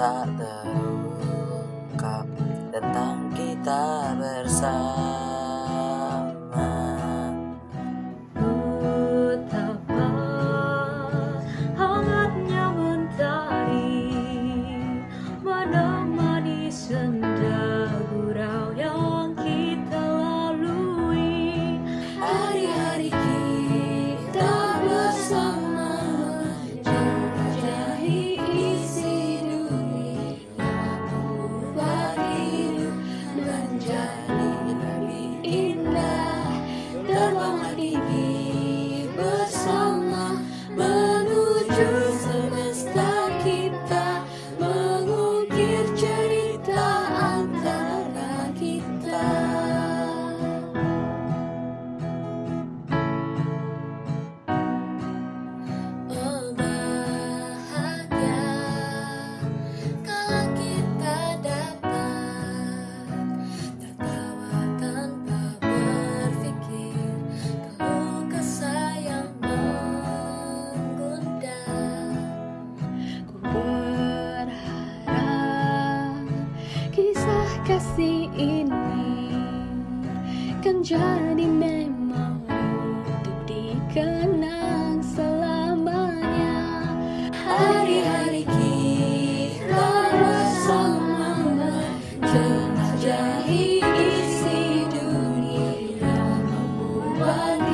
tak terungkap tentang kita bersama. Kasih ini Kan jadi memori untuk dikenang selamanya. Hari-hari kita bersama Menjelajahi isi dunia. Membuat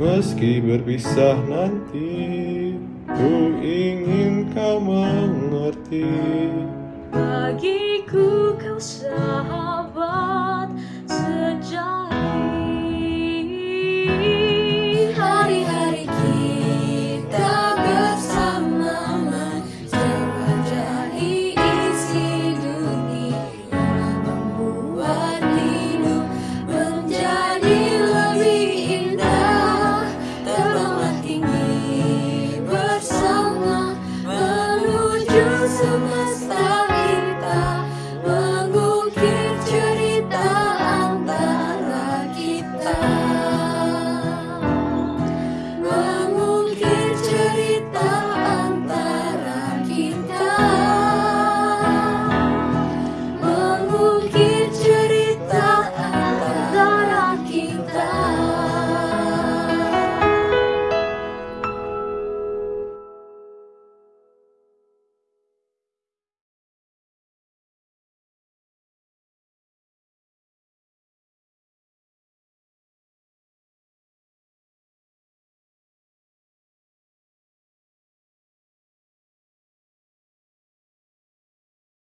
Meski berpisah nanti Ku ingin kau mengerti Bagiku kau sahabat.